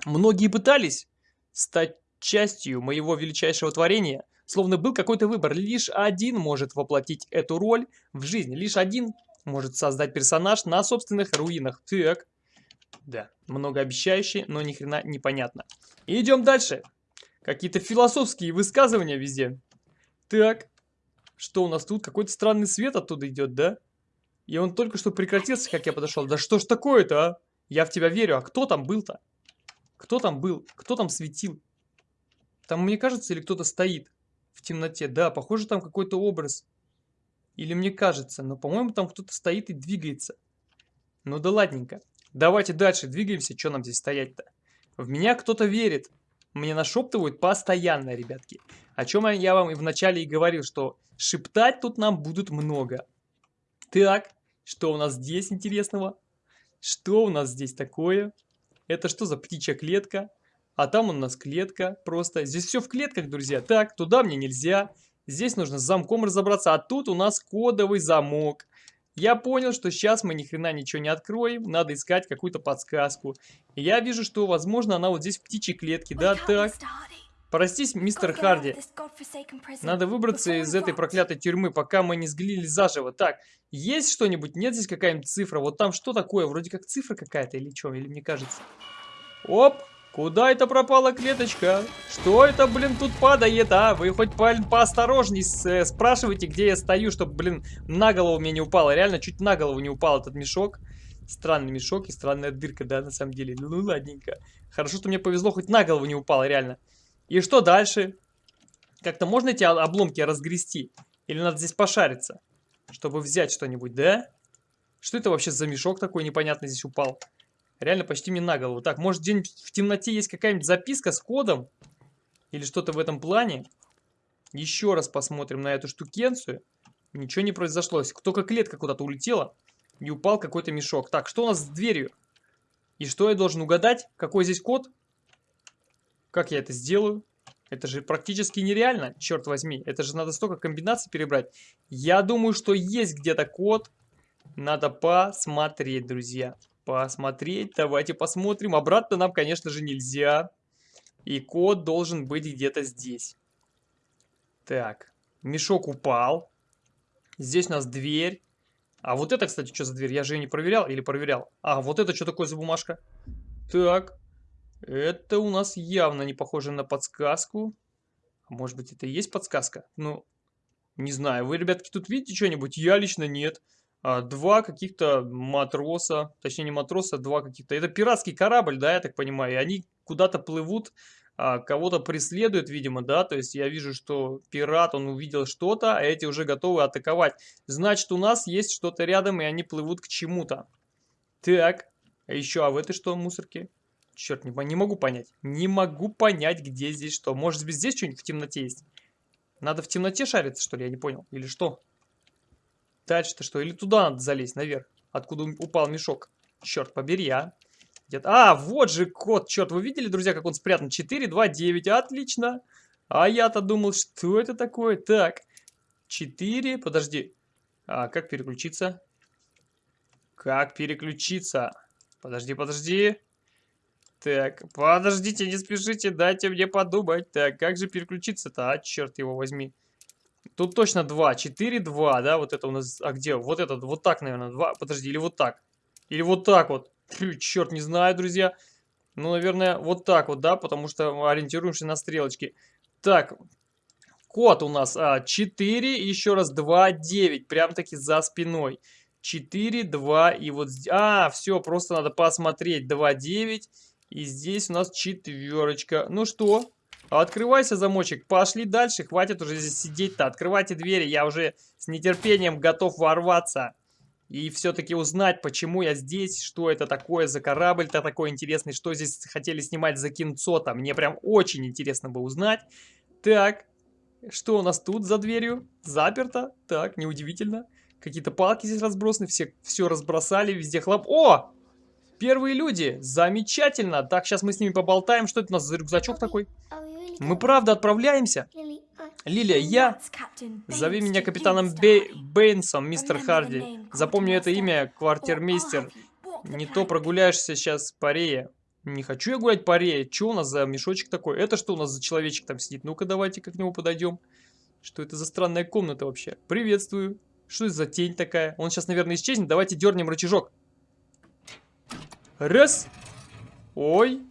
Многие пытались стать частью моего величайшего творения. Словно был какой-то выбор. Лишь один может воплотить эту роль в жизнь. Лишь один может создать персонаж на собственных руинах. Так, да, многообещающий, но ни хрена непонятно. идем дальше. Какие-то философские высказывания везде. Так, что у нас тут? Какой-то странный свет оттуда идет, да? И он только что прекратился, как я подошел. Да что ж такое-то, а? Я в тебя верю. А кто там был-то? Кто там был? Кто там светил? Там, мне кажется, или кто-то стоит в темноте? Да, похоже, там какой-то образ. Или мне кажется, но, по-моему, там кто-то стоит и двигается. Ну да ладненько. Давайте дальше двигаемся. Что нам здесь стоять-то? В меня кто-то верит. Мне нашептывают постоянно, ребятки. О чем я вам и вначале и говорил, что шептать тут нам будут много. Так, что у нас здесь интересного? Что у нас здесь такое? Это что за птичья клетка? А там у нас клетка просто. Здесь все в клетках, друзья. Так, туда мне нельзя. Здесь нужно с замком разобраться. А тут у нас кодовый замок. Я понял, что сейчас мы ни хрена ничего не откроем, надо искать какую-то подсказку. И я вижу, что, возможно, она вот здесь в птичьей клетке, да, так. Простись, мистер Харди. Надо выбраться из этой проклятой тюрьмы, пока мы не сглили заживо. Так, есть что-нибудь? Нет здесь какая-нибудь цифра? Вот там что такое? Вроде как цифра какая-то или что? Или мне кажется? Оп! Куда это пропала клеточка? Что это, блин, тут падает, а? Вы хоть по поосторожней э, спрашивайте, где я стою, чтобы, блин, на голову мне не упало. Реально, чуть на голову не упал этот мешок. Странный мешок и странная дырка, да, на самом деле. Ну, ладненько. Хорошо, что мне повезло, хоть на голову не упало, реально. И что дальше? Как-то можно эти обломки разгрести? Или надо здесь пошариться, чтобы взять что-нибудь, да? Что это вообще за мешок такой непонятный здесь упал? Реально почти мне на голову. Так, может где-нибудь в темноте есть какая-нибудь записка с кодом? Или что-то в этом плане? Еще раз посмотрим на эту штукенцию. Ничего не произошло. Только клетка куда-то улетела. И упал какой-то мешок. Так, что у нас с дверью? И что я должен угадать? Какой здесь код? Как я это сделаю? Это же практически нереально, черт возьми. Это же надо столько комбинаций перебрать. Я думаю, что есть где-то код. Надо посмотреть, друзья посмотреть. Давайте посмотрим. Обратно нам, конечно же, нельзя. И код должен быть где-то здесь. Так, мешок упал. Здесь у нас дверь. А вот это, кстати, что за дверь? Я же ее не проверял или проверял? А, вот это что такое за бумажка? Так, Это у нас явно не похоже на подсказку. Может быть, это и есть подсказка? Ну, не знаю. Вы, ребятки, тут видите что-нибудь? Я лично нет. А, два каких-то матроса, точнее не матроса, а два каких-то. Это пиратский корабль, да, я так понимаю. И они куда-то плывут, а, кого-то преследуют, видимо, да. То есть я вижу, что пират, он увидел что-то, а эти уже готовы атаковать. Значит, у нас есть что-то рядом, и они плывут к чему-то. Так, а еще, а в этой что, мусорке? Черт, не, не могу понять. Не могу понять, где здесь что. Может, здесь что-нибудь в темноте есть? Надо в темноте шариться, что ли? Я не понял. Или что? Дальше-то что? Или туда надо залезть, наверх? Откуда упал мешок? Черт побери, а. Где а, вот же код. Черт, вы видели, друзья, как он спрятан? 4, 2, 9. Отлично. А я-то думал, что это такое? Так. 4. Подожди. А, как переключиться? Как переключиться? Подожди, подожди. Так, подождите, не спешите, дайте мне подумать. Так, как же переключиться-то? А, черт его возьми. Тут точно 2, 4, 2, да, вот это у нас, а где? Вот этот, вот так, наверное, 2, подожди, или вот так. Или вот так вот. Фу, черт, не знаю, друзья. Ну, наверное, вот так вот, да, потому что ориентируемся на стрелочки. Так, код у нас а, 4, еще раз 2, 9, прям-таки за спиной. 4, 2 и вот... А, все, просто надо посмотреть. 2, 9 и здесь у нас четверочка. Ну что, открывайся замочек. Пошли дальше. Хватит уже здесь сидеть-то. Открывайте двери. Я уже с нетерпением готов ворваться. И все-таки узнать, почему я здесь, что это такое за корабль-то такой интересный, что здесь хотели снимать за кинцо-то. Мне прям очень интересно бы узнать. Так, что у нас тут за дверью? Заперто? Так, неудивительно. Какие-то палки здесь разбросаны, все, все разбросали, везде хлоп. О! Первые люди! Замечательно! Так, сейчас мы с ними поболтаем. Что это у нас за рюкзачок такой? Мы правда отправляемся? Лилия, я... Зови меня капитаном Бей... Бейнсом, мистер Харди. Запомни это имя, квартирмейстер. Не то прогуляешься сейчас по рее. Не хочу я гулять по рее. Что у нас за мешочек такой? Это что у нас за человечек там сидит? Ну-ка, давайте-ка к нему подойдем. Что это за странная комната вообще? Приветствую. Что это за тень такая? Он сейчас, наверное, исчезнет. Давайте дернем рычажок. Раз. Ой.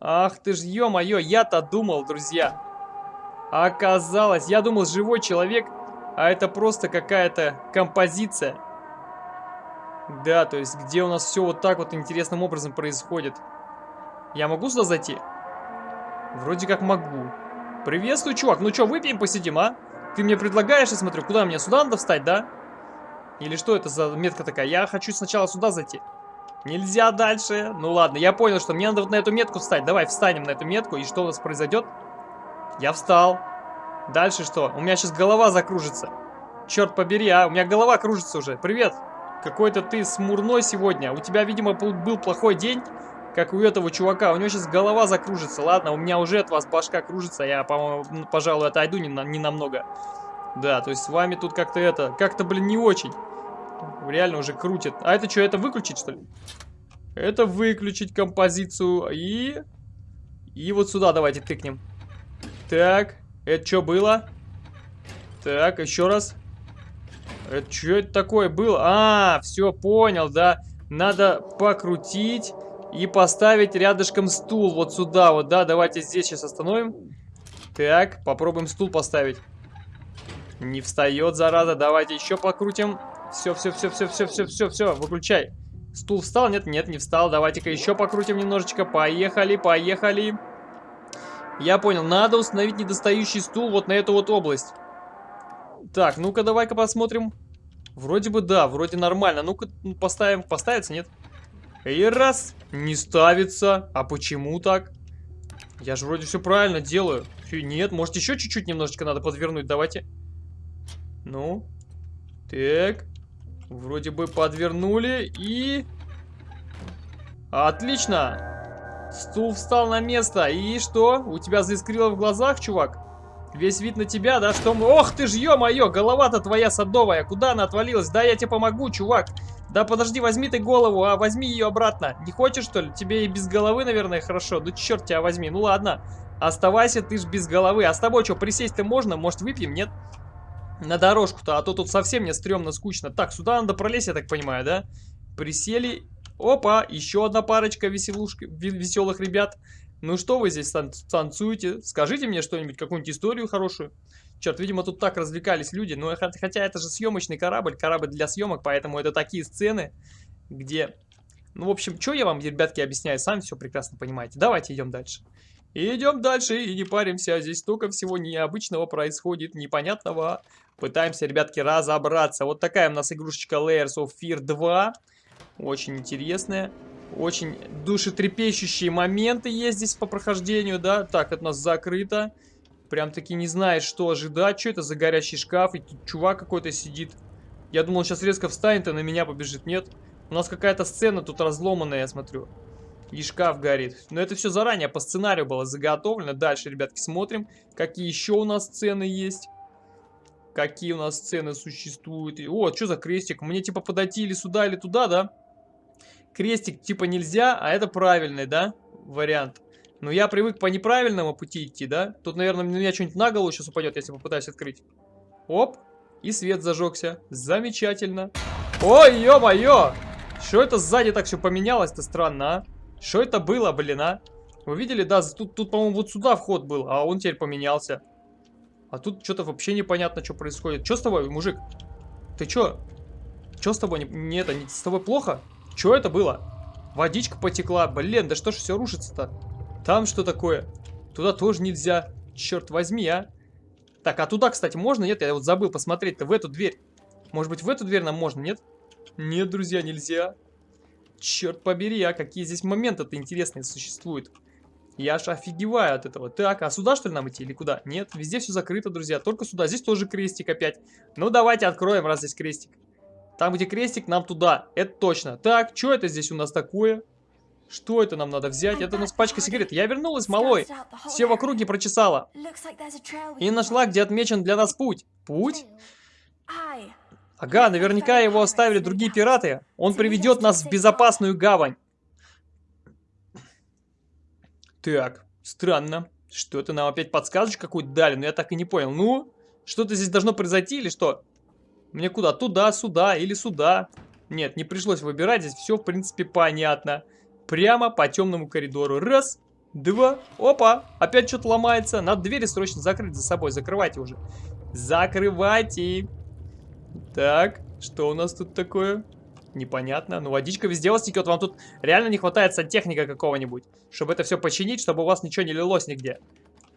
Ах ты ж, ё-моё, я-то думал, друзья. Оказалось, я думал, живой человек, а это просто какая-то композиция. Да, то есть, где у нас все вот так вот интересным образом происходит. Я могу сюда зайти? Вроде как могу. Приветствую, чувак. Ну что, выпьем, посидим, а? Ты мне предлагаешь, я смотрю, куда мне? Сюда надо встать, да? Или что это за метка такая? Я хочу сначала сюда зайти. Нельзя дальше. Ну ладно, я понял, что мне надо вот на эту метку встать. Давай встанем на эту метку, и что у нас произойдет? Я встал. Дальше что? У меня сейчас голова закружится. Черт побери, а? У меня голова кружится уже. Привет. Какой-то ты смурной сегодня. У тебя, видимо, был плохой день, как у этого чувака. У него сейчас голова закружится. Ладно, у меня уже от вас башка кружится. Я, по-моему, пожалуй, отойду не, на, не намного. Да, то есть с вами тут как-то это... Как-то, блин, не очень. Реально уже крутит. А это что, это выключить, что ли? Это выключить композицию. И... И вот сюда давайте тыкнем. Так, это что было? Так, еще раз. Это что это такое было? А, все, понял, да. Надо покрутить и поставить рядышком стул вот сюда вот, да. Давайте здесь сейчас остановим. Так, попробуем стул поставить. Не встает, зараза. Давайте еще покрутим. Все, все, все, все, все, все, все, все, выключай. Стул встал? Нет, нет, не встал. Давайте-ка еще покрутим немножечко. Поехали, поехали. Я понял, надо установить недостающий стул вот на эту вот область. Так, ну-ка давай-ка посмотрим. Вроде бы да, вроде нормально. Ну-ка ну, поставим, поставится, нет? И раз, не ставится. А почему так? Я же вроде все правильно делаю. Нет, может еще чуть-чуть немножечко надо подвернуть, давайте. Ну, так. Вроде бы подвернули и... Отлично! Стул встал на место. И что? У тебя заискрило в глазах, чувак? Весь вид на тебя, да? Что мы... Ох ты ж, ё-моё, голова-то твоя садовая. Куда она отвалилась? Да, я тебе помогу, чувак. Да подожди, возьми ты голову, а возьми ее обратно. Не хочешь, что ли? Тебе и без головы, наверное, хорошо. Ну черт тебя возьми. Ну ладно. Оставайся, ты ж без головы. А с тобой что, присесть-то можно? Может, выпьем? Нет? На дорожку-то, а то тут совсем мне стрёмно, скучно. Так, сюда надо пролезть, я так понимаю, да? Присели. Опа, еще одна парочка веселушки, веселых ребят. Ну что вы здесь тан танцуете? Скажите мне что-нибудь, какую-нибудь историю хорошую. Черт, видимо, тут так развлекались люди. Ну, хотя это же съемочный корабль, корабль для съемок, поэтому это такие сцены, где... Ну, в общем, что я вам, ребятки, объясняю, сами все прекрасно понимаете. Давайте идем дальше. идем дальше и не паримся. Здесь столько всего необычного происходит, непонятного. Пытаемся, ребятки, разобраться. Вот такая у нас игрушечка Layers of Fear 2. Очень интересная. Очень душетрепещущие моменты есть здесь по прохождению, да. Так, это у нас закрыто. Прям таки не знаешь, что ожидать. Что это за горящий шкаф? И тут чувак какой-то сидит. Я думал, он сейчас резко встанет и на меня побежит. Нет. У нас какая-то сцена тут разломанная, я смотрю. И шкаф горит. Но это все заранее по сценарию было заготовлено. Дальше, ребятки, смотрим, какие еще у нас сцены есть. Какие у нас сцены существуют. О, что за крестик? Мне типа подойти или сюда, или туда, да? Крестик типа нельзя, а это правильный, да? Вариант. Но я привык по неправильному пути идти, да? Тут, наверное, на меня что-нибудь на голову сейчас упадет, если попытаюсь открыть. Оп. И свет зажегся. Замечательно. Ой, ё-моё! Что это сзади так все поменялось-то странно, а? Что это было, блин, а? Вы видели, да, тут, тут по-моему, вот сюда вход был, а он теперь поменялся. А тут что-то вообще непонятно, что происходит. Что с тобой, мужик? Ты что? Что с тобой? Не, не это, не, с тобой плохо? Что это было? Водичка потекла. Блин, да что ж все рушится-то? Там что такое? Туда тоже нельзя. Черт возьми, а. Так, а туда, кстати, можно? Нет, я вот забыл посмотреть-то в эту дверь. Может быть, в эту дверь нам можно, нет? Нет, друзья, нельзя. Черт побери, а какие здесь моменты-то интересные существуют. Я аж офигеваю от этого. Так, а сюда что ли нам идти или куда? Нет, везде все закрыто, друзья. Только сюда. Здесь тоже крестик опять. Ну, давайте откроем, раз здесь крестик. Там, где крестик, нам туда. Это точно. Так, что это здесь у нас такое? Что это нам надо взять? Это у нас пачка сигарет. Я вернулась, малой. Все в округе прочесала. И нашла, где отмечен для нас путь. Путь? Ага, наверняка его оставили другие пираты. Он приведет нас в безопасную гавань. Так, странно. Что-то нам опять подсказочку какую-то дали, но я так и не понял. Ну, что-то здесь должно произойти или что? Мне куда? Туда, сюда или сюда? Нет, не пришлось выбирать, здесь все в принципе понятно. Прямо по темному коридору. Раз, два, опа, опять что-то ломается. Надо двери срочно закрыть за собой, закрывайте уже. Закрывайте. Так, что у нас тут такое? Непонятно. Ну, водичка везде вас текет. Вам тут реально не хватает сантехника какого-нибудь, чтобы это все починить, чтобы у вас ничего не лилось нигде.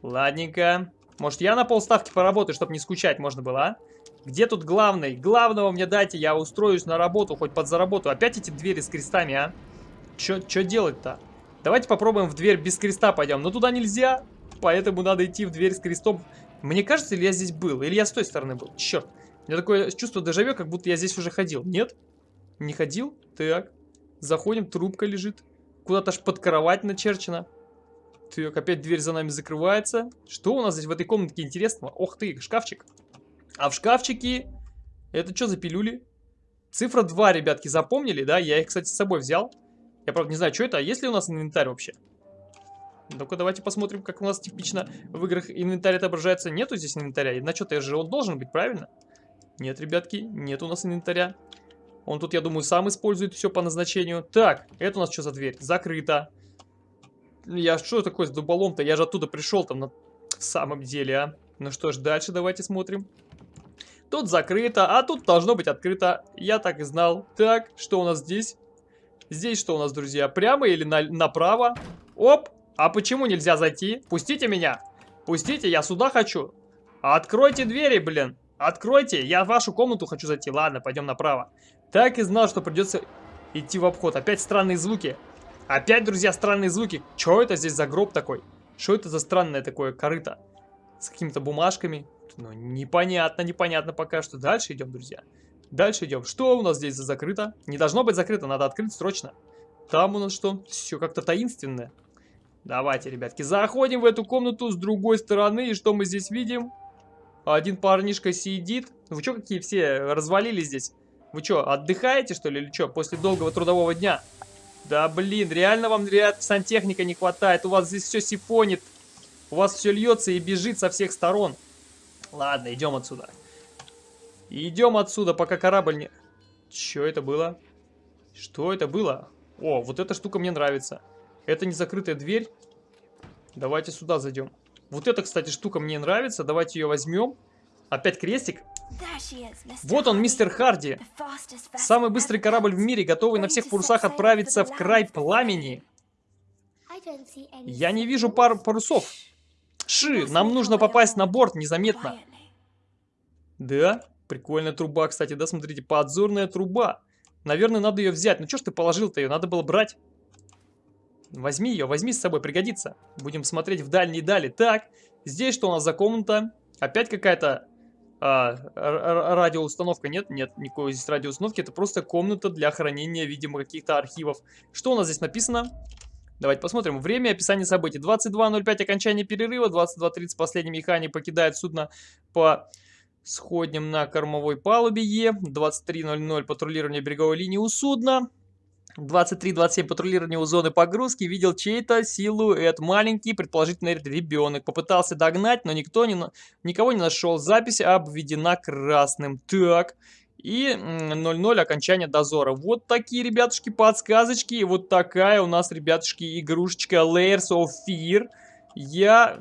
Ладненько. Может, я на полставки поработаю, чтобы не скучать можно было, а? Где тут главный? Главного мне дайте, я устроюсь на работу, хоть подзаработаю. Опять эти двери с крестами, а? Что делать-то? Давайте попробуем в дверь без креста пойдем. Но туда нельзя, поэтому надо идти в дверь с крестом. Мне кажется, или я здесь был, или я с той стороны был. Черт. У меня такое чувство дежавю, как будто я здесь уже ходил. Нет? Не ходил? Так. Заходим, трубка лежит. Куда-то аж под кровать начерчена. Так, опять дверь за нами закрывается. Что у нас здесь в этой комнатке интересного? Ох ты, шкафчик. А в шкафчике... Это что за пилюли? Цифра 2, ребятки, запомнили, да? Я их, кстати, с собой взял. Я, правда, не знаю, что это. А есть ли у нас инвентарь вообще? Ну-ка, давайте посмотрим, как у нас типично в играх инвентарь отображается. Нету здесь инвентаря. На что-то же он должен быть, правильно? Нет, ребятки, нет у нас инвентаря. Он тут, я думаю, сам использует все по назначению. Так, это у нас что за дверь? Закрыто. Я что такое с дуболом-то? Я же оттуда пришел там на в самом деле, а. Ну что ж, дальше давайте смотрим. Тут закрыто, а тут должно быть открыто. Я так и знал. Так, что у нас здесь? Здесь что у нас, друзья? Прямо или на направо? Оп! А почему нельзя зайти? Пустите меня! Пустите, я сюда хочу. Откройте двери, блин. Откройте, я в вашу комнату хочу зайти. Ладно, пойдем направо. Так и знал, что придется идти в обход. Опять странные звуки. Опять, друзья, странные звуки. Что это здесь за гроб такой? Что это за странное такое корыто? С какими-то бумажками. Ну, непонятно, непонятно пока что. Дальше идем, друзья. Дальше идем. Что у нас здесь за закрыто? Не должно быть закрыто, надо открыть срочно. Там у нас что? Все как-то таинственное. Давайте, ребятки, заходим в эту комнату с другой стороны. И что мы здесь видим? Один парнишка сидит. Вы что, какие все развалились здесь? Вы что, отдыхаете, что ли, или что, после долгого трудового дня? Да, блин, реально вам реально сантехника не хватает. У вас здесь все сифонит. У вас все льется и бежит со всех сторон. Ладно, идем отсюда. Идем отсюда, пока корабль не... Что это было? Что это было? О, вот эта штука мне нравится. Это не закрытая дверь. Давайте сюда зайдем. Вот эта, кстати, штука мне нравится. Давайте ее возьмем. Опять крестик. Вот он, мистер Харди. Самый быстрый корабль в мире, готовый на всех парусах отправиться в край пламени. Я не вижу пар парусов. Ши, нам нужно попасть на борт незаметно. Да, прикольная труба, кстати, да, смотрите, подзорная труба. Наверное, надо ее взять. Ну что ж ты положил-то ее? Надо было брать. Возьми ее, возьми с собой, пригодится. Будем смотреть в дальние дали. Так, здесь что у нас за комната? Опять какая-то а, радиоустановка? Нет, нет, никакой здесь радиоустановки. Это просто комната для хранения, видимо, каких-то архивов. Что у нас здесь написано? Давайте посмотрим. Время описания событий. 22.05 окончание перерыва. 22.30 последний механик покидает судно по сходням на кормовой палубе Е. 23.00 патрулирование береговой линии у судна. 23-27 патрулирование у зоны погрузки. Видел чей-то силуэт. Маленький, предположительно, ребенок. Попытался догнать, но никто не, никого не нашел. Запись обведена красным. Так. И 0-0 окончание дозора. Вот такие, ребятушки, подсказочки. И вот такая у нас, ребятушки, игрушечка Layers of Fear. Я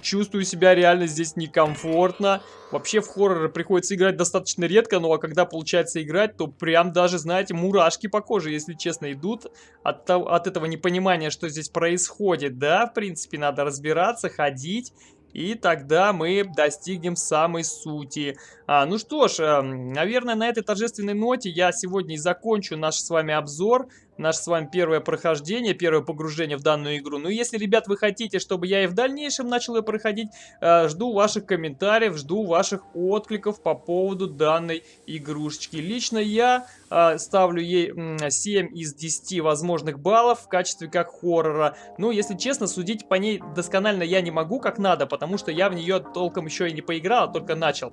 чувствую себя реально здесь некомфортно. Вообще в хорроры приходится играть достаточно редко, но когда получается играть, то прям даже, знаете, мурашки по коже, если честно, идут от, от этого непонимания, что здесь происходит. Да, в принципе, надо разбираться, ходить и тогда мы достигнем самой сути. А, ну что ж, э, наверное, на этой торжественной ноте я сегодня и закончу наш с вами обзор наше с вами первое прохождение, первое погружение в данную игру. Ну, если, ребят, вы хотите, чтобы я и в дальнейшем начал ее проходить, э, жду ваших комментариев, жду ваших откликов по поводу данной игрушечки. Лично я э, ставлю ей 7 из 10 возможных баллов в качестве как хоррора. Ну, если честно, судить по ней досконально я не могу как надо, потому что я в нее толком еще и не поиграл, а только начал.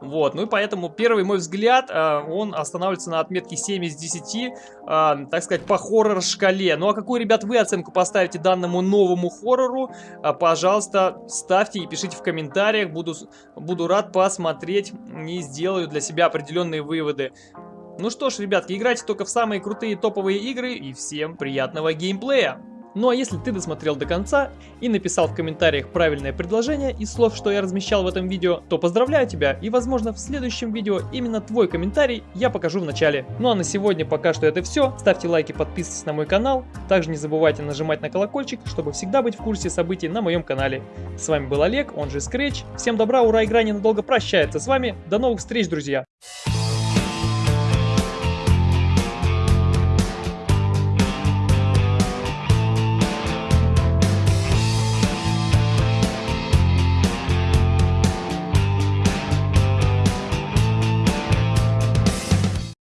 Вот, ну и поэтому первый мой взгляд, э, он останавливается на отметке 7 из 10, э, так сказать, по хоррор-шкале. Ну а какую, ребят, вы оценку поставите данному новому хоррору? Э, пожалуйста, ставьте и пишите в комментариях, буду, буду рад посмотреть и сделаю для себя определенные выводы. Ну что ж, ребятки, играйте только в самые крутые топовые игры и всем приятного геймплея! Ну а если ты досмотрел до конца и написал в комментариях правильное предложение из слов, что я размещал в этом видео, то поздравляю тебя и возможно в следующем видео именно твой комментарий я покажу в начале. Ну а на сегодня пока что это все. Ставьте лайки, подписывайтесь на мой канал. Также не забывайте нажимать на колокольчик, чтобы всегда быть в курсе событий на моем канале. С вами был Олег, он же Scratch. Всем добра, ура, игра ненадолго прощается с вами. До новых встреч, друзья!